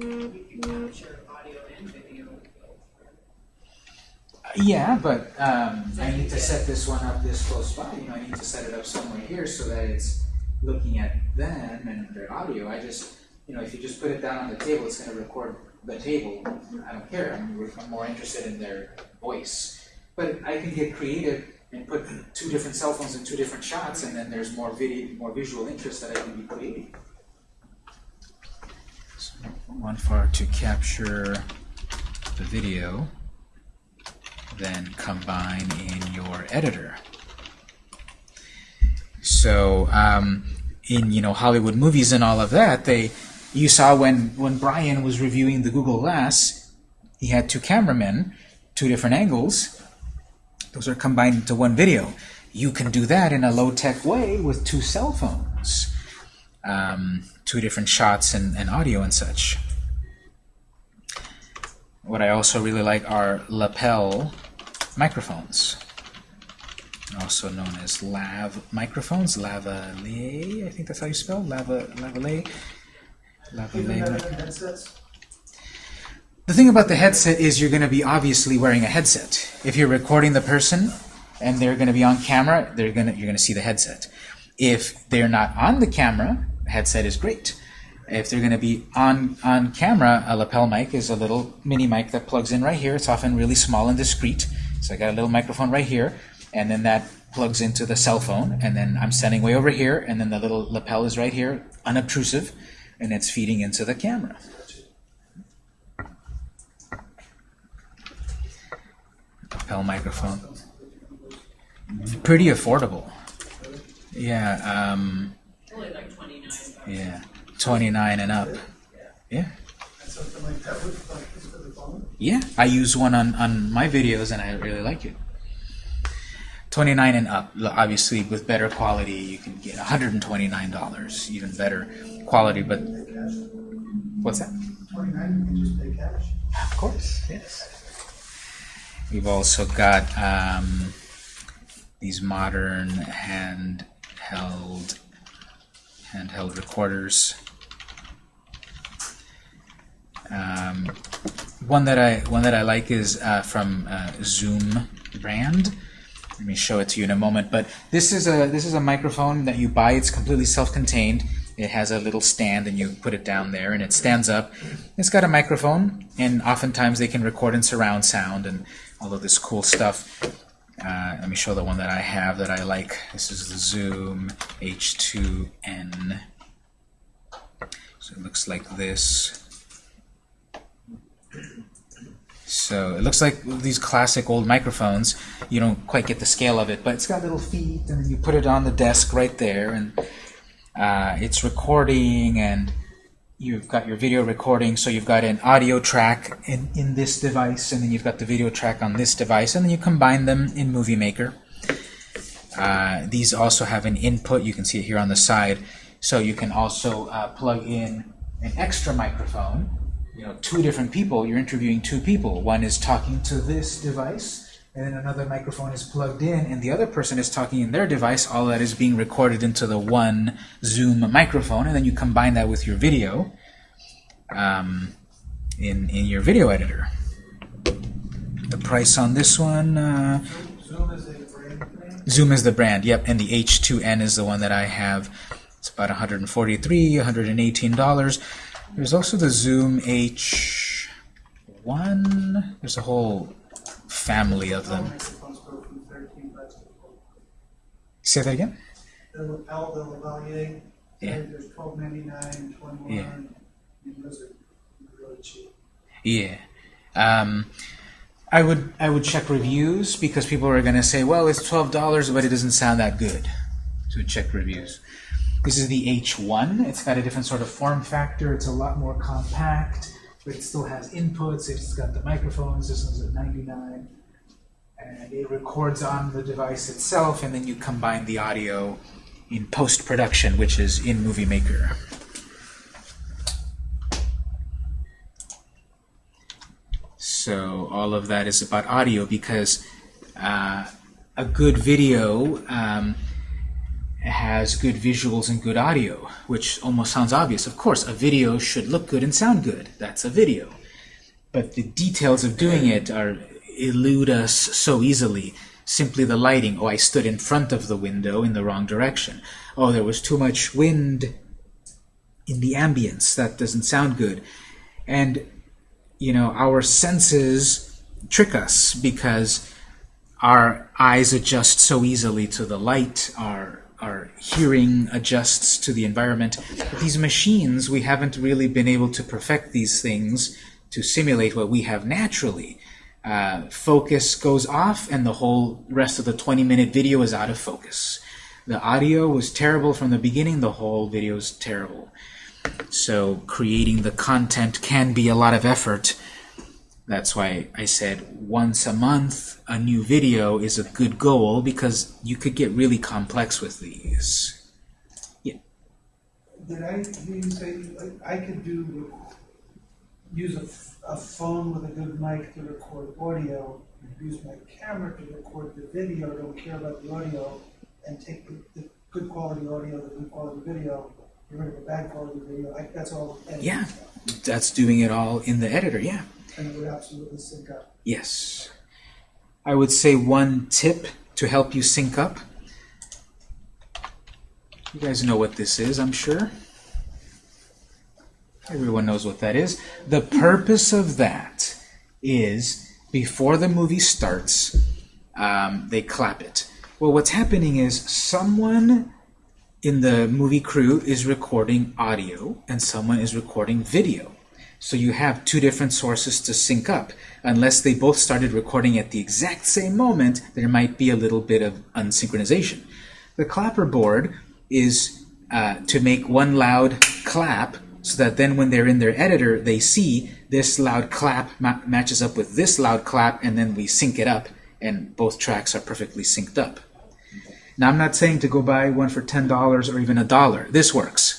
Capture audio and video. Yeah, but um, I need to set this one up this close by. You know, I need to set it up somewhere here so that it's looking at them and their audio. I just, you know, if you just put it down on the table, it's going to record the table. I don't care. I'm, I'm more interested in their voice. But I can get creative and put two different cell phones in two different shots, and then there's more video, more visual interest that I can be creating. So one far to capture the video then combine in your editor. So um, in you know Hollywood movies and all of that, they you saw when when Brian was reviewing the Google Glass, he had two cameramen, two different angles. Those are combined into one video. You can do that in a low-tech way with two cell phones, um, two different shots and, and audio and such. What I also really like are lapel microphones, also known as lav microphones, lavalier, I think that's how you spell, lava, lavalier, lavalier. better than headsets? The thing about the headset is you're going to be obviously wearing a headset. If you're recording the person and they're going to be on camera, they're going to you're going to see the headset. If they're not on the camera, the headset is great. If they're going to be on on camera, a lapel mic is a little mini mic that plugs in right here. It's often really small and discreet. So I got a little microphone right here, and then that plugs into the cell phone, and then I'm standing way over here, and then the little lapel is right here, unobtrusive, and it's feeding into the camera. lapel microphone. Pretty affordable. Yeah, um, Only like twenty-nine. yeah, 29 and up. Yeah, And something like that with, like, this for the phone? yeah. I use one on, on my videos and I really like it. 29 and up. Obviously, with better quality, you can get $129, even better quality. But what's that? Twenty-nine, you can just pay cash. Of course, yes. We've also got um, these modern handheld handheld recorders. Um, one that I one that I like is uh, from uh, Zoom brand. Let me show it to you in a moment. But this is a this is a microphone that you buy. It's completely self-contained. It has a little stand, and you put it down there, and it stands up. It's got a microphone, and oftentimes they can record in surround sound and all of this cool stuff. Uh, let me show the one that I have that I like. This is the Zoom H2N. So it looks like this. So it looks like these classic old microphones. You don't quite get the scale of it, but it's got little feet, and you put it on the desk right there, and uh, it's recording, and you've got your video recording. So you've got an audio track in, in this device, and then you've got the video track on this device, and then you combine them in Movie Maker. Uh, these also have an input. You can see it here on the side. So you can also uh, plug in an extra microphone. You know, two different people. You're interviewing two people. One is talking to this device, and then another microphone is plugged in, and the other person is talking in their device. All that is being recorded into the one Zoom microphone, and then you combine that with your video um, in in your video editor. The price on this one. Uh, Zoom is. Zoom is the brand, yep, and the H2N is the one that I have. It's about 143 $118. There's also the Zoom H1. There's a whole family of them. microphones go from thirteen bucks to forty. Say that again? The lapel, the lavalier, Yeah. there's twelve ninety-nine, twenty-one, Yeah. and those are really cheap. Yeah. Um, I would I would check reviews because people are going to say, well, it's twelve dollars, but it doesn't sound that good. So check reviews. This is the H1. It's got a different sort of form factor. It's a lot more compact, but it still has inputs. It's got the microphones. This one's at 99. And it records on the device itself, and then you combine the audio in post-production, which is in Movie Maker. So all of that is about audio because uh, a good video um, has good visuals and good audio, which almost sounds obvious. Of course, a video should look good and sound good. That's a video. But the details of doing it are elude us so easily. Simply the lighting. Oh, I stood in front of the window in the wrong direction. Oh, there was too much wind in the ambience. That doesn't sound good. And, you know, our senses trick us because our eyes adjust so easily to the light, our our hearing adjusts to the environment. But these machines, we haven't really been able to perfect these things to simulate what we have naturally. Uh, focus goes off and the whole rest of the 20 minute video is out of focus. The audio was terrible from the beginning, the whole video is terrible. So creating the content can be a lot of effort. That's why I said once a month a new video is a good goal because you could get really complex with these. Yeah. Did I hear you say, like, I could do, use a, f- a phone with a good mic to record audio, use my camera to record the video, don't care about the audio, and take the, the good quality audio, the good quality video, get rid of the bad quality video, like, that's all editing Yeah. That's doing it all in the editor, yeah. And it would absolutely sync up. Yes. I would say one tip to help you sync up. You guys know what this is, I'm sure. Everyone knows what that is. The purpose of that is before the movie starts, um, they clap it. Well, what's happening is someone in the movie crew is recording audio and someone is recording video. So you have two different sources to sync up. Unless they both started recording at the exact same moment, there might be a little bit of unsynchronization. The clapper board is uh, to make one loud clap so that then when they're in their editor, they see this loud clap ma matches up with this loud clap, and then we sync it up, and both tracks are perfectly synced up. Now, I'm not saying to go buy one for $10 or even a dollar. This works.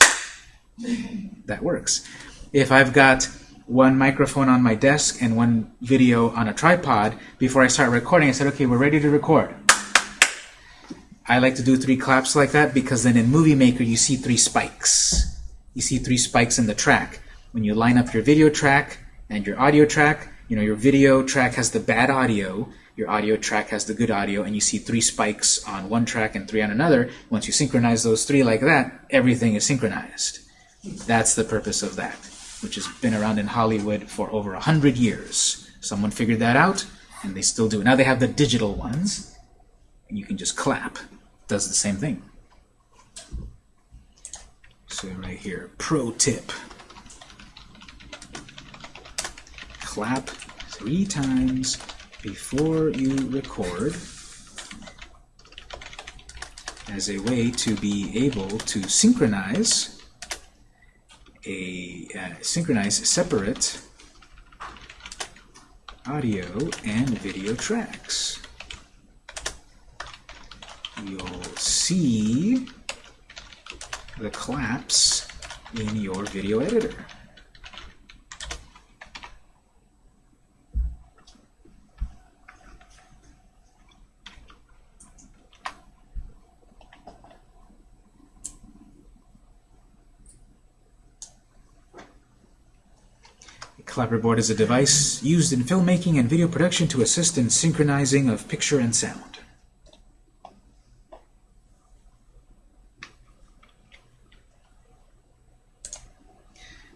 That works. If I've got one microphone on my desk and one video on a tripod, before I start recording, I said, okay, we're ready to record. I like to do three claps like that because then in Movie Maker you see three spikes. You see three spikes in the track. When you line up your video track and your audio track, you know, your video track has the bad audio, your audio track has the good audio, and you see three spikes on one track and three on another. Once you synchronize those three like that, everything is synchronized. That's the purpose of that, which has been around in Hollywood for over a hundred years. Someone figured that out, and they still do. Now they have the digital ones, and you can just clap. Does the same thing. So right here, pro tip. Clap three times before you record as a way to be able to synchronize a uh, synchronize separate audio and video tracks. You'll see the claps in your video editor. Clapperboard is a device used in filmmaking and video production to assist in synchronizing of picture and sound.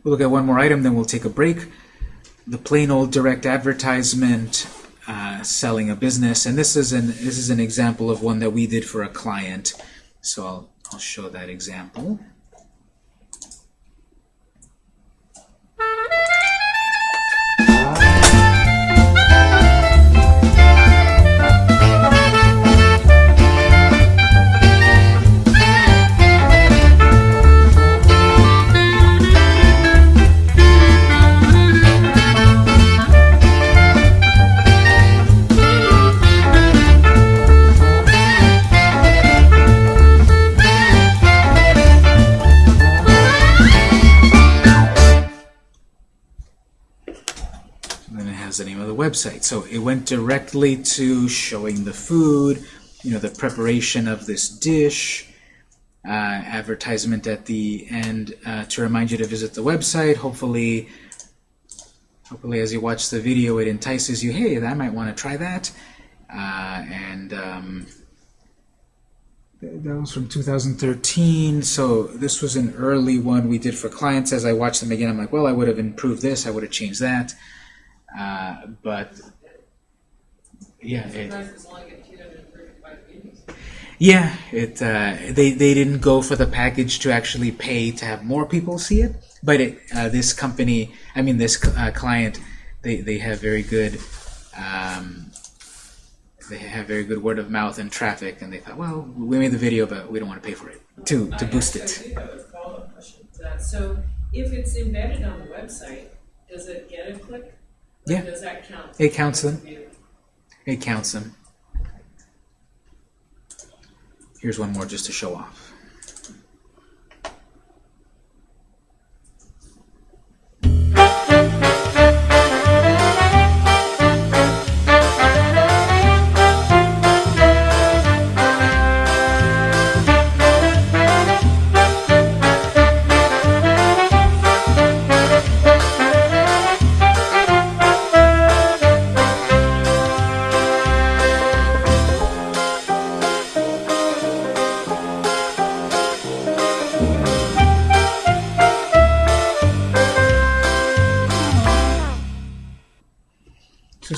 We'll look at one more item, then we'll take a break. The plain old direct advertisement uh, selling a business, and this is an this is an example of one that we did for a client. So I'll I'll show that example. Website. So it went directly to showing the food, you know, the preparation of this dish, uh, advertisement at the end uh, to remind you to visit the website. Hopefully, hopefully as you watch the video, it entices you. Hey, I might want to try that. Uh, and um, that was from 2013. So this was an early one we did for clients. As I watched them again, I'm like, well, I would have improved this. I would have changed that. Uh, but yeah, it, Price is only at two hundred and thirty-five videos. yeah, it uh, they they didn't go for the package to actually pay to have more people see it, but it, uh, this company, I mean this uh, client, they they have very good. Um, they have very good word of mouth and traffic, and they thought, well, we made the video, but we don't want to pay for it to to I boost it. do have a follow-up question to that. So if it's embedded on the website, does it get a click? Yeah. Does that count? It counts them. It counts them. Here's one more just to show off.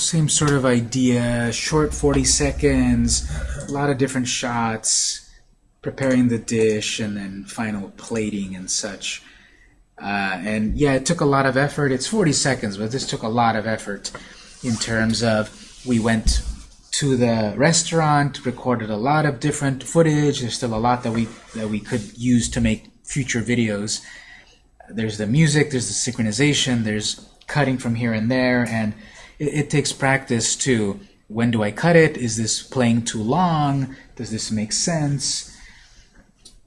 Same sort of idea, short 40 seconds, a lot of different shots, preparing the dish, and then final plating and such. Uh, and yeah, it took a lot of effort. It's 40 seconds, but this took a lot of effort in terms of we went to the restaurant, recorded a lot of different footage. There's still a lot that we that we could use to make future videos. There's the music, there's the synchronization, there's cutting from here and there, and it, it takes practice to when do I cut it? Is this playing too long? Does this make sense?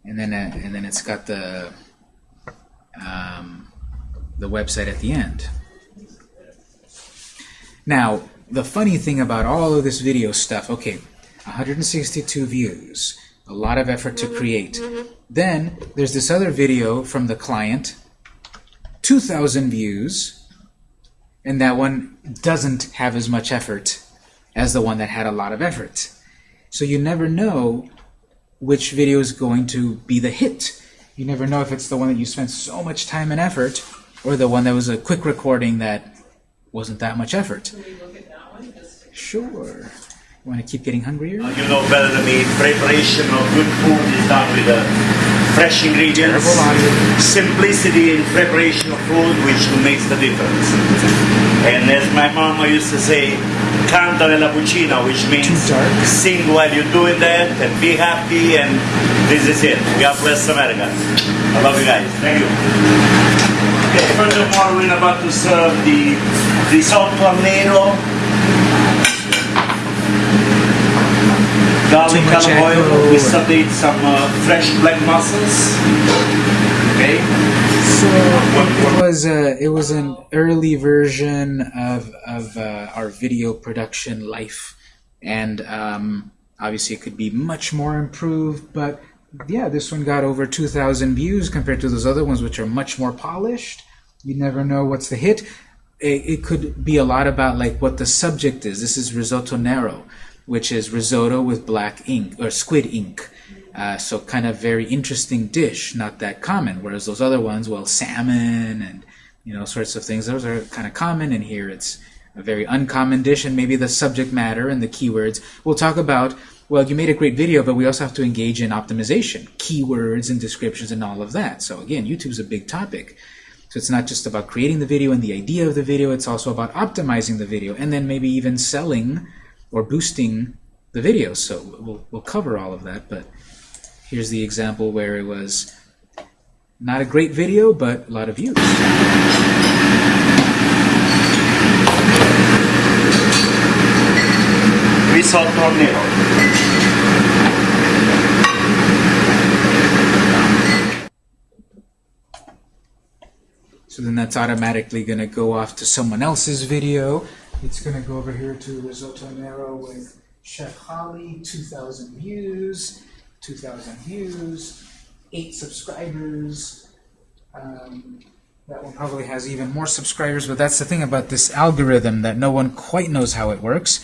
And then uh, and then it's got the um, the website at the end. Now, the funny thing about all of this video stuff, okay, 162 views, a lot of effort to create. Then there's this other video from the client, 2,000 views, and that one doesn't have as much effort as the one that had a lot of effort. So you never know which video is going to be the hit. You never know if it's the one that you spent so much time and effort or the one that was a quick recording that wasn't that much effort. Can we look at that one? Just Sure. You want to keep getting hungrier? You know better than me, preparation of good food is done with uh, fresh ingredients. Simplicity in preparation of food which makes the difference. And as my mama used to say, canta nella cucina, which means sing while you're doing that and be happy and this is it. God bless America. I love you guys. Thank you. Okay, furthermore, we're about to serve the risotto al nero. Garlic Too much olive oil. echo. We sauteed some uh, fresh black mussels. Okay. So it was a, it was an early version of of uh, our video production life, and um, obviously it could be much more improved. But yeah, this one got over 2,000 views compared to those other ones, which are much more polished. You never know what's the hit. It, it could be a lot about like what the subject is. This is risotto nero, which is risotto with black ink or squid ink. Uh, so kind of very interesting dish, not that common. Whereas those other ones, well, salmon and you know sorts of things, those are kind of common. And here it's a very uncommon dish, and maybe the subject matter and the keywords. We'll talk about. Well, you made a great video, but we also have to engage in optimization, keywords and descriptions and all of that. So again, YouTube's a big topic. So it's not just about creating the video and the idea of the video, it's also about optimizing the video and then maybe even selling or boosting the video. So we'll, we'll cover all of that, but here's the example where it was not a great video, but a lot of views. Risotto al nero. So then that's automatically going to go off to someone else's video. It's going to go over here to Risotto Nero with Chef Holly, 2,000 views, 2,000 views, 8 subscribers. Um, that one probably has even more subscribers, but that's the thing about this algorithm that no one quite knows how it works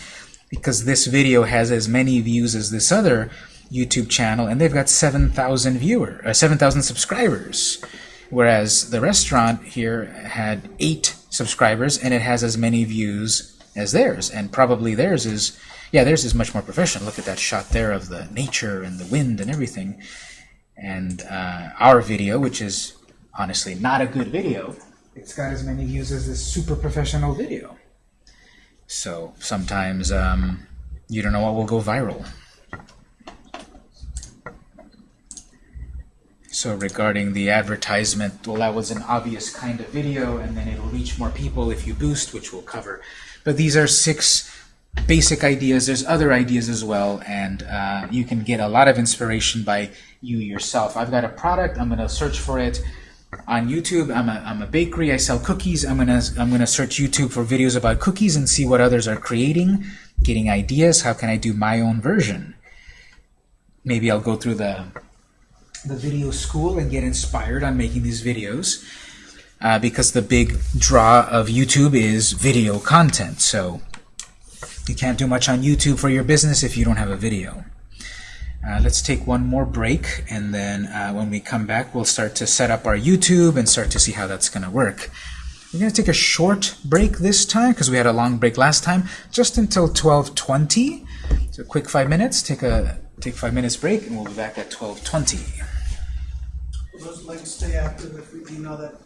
because this video has as many views as this other YouTube channel, and they've got 7,000 viewer, uh, 7,000 subscribers, whereas the restaurant here had eight subscribers, and it has as many views as theirs, and probably theirs is, yeah, theirs is much more professional. Look at that shot there of the nature and the wind and everything, and uh, our video, which is honestly not a good video, it's got as many views as this super professional video. So sometimes um, you don't know what will go viral. So regarding the advertisement, well, that was an obvious kind of video, and then it'll reach more people if you boost, which we'll cover. But these are six basic ideas. There's other ideas as well, and uh, you can get a lot of inspiration by you yourself. I've got a product. I'm going to search for it on YouTube. I'm a, I'm a bakery. I sell cookies. I'm gonna I'm gonna search YouTube for videos about cookies and see what others are creating, getting ideas. How can I do my own version? Maybe I'll go through the the video school and get inspired on making these videos uh, because the big draw of YouTube is video content. So you can't do much on YouTube for your business if you don't have a video. Uh, let's take one more break, and then uh, when we come back, we'll start to set up our YouTube and start to see how that's going to work. We're going to take a short break this time because we had a long break last time, just until 12:20. So, quick five minutes. Take a take five minutes break, and we'll be back at 12:20. Those to stay active, if we know that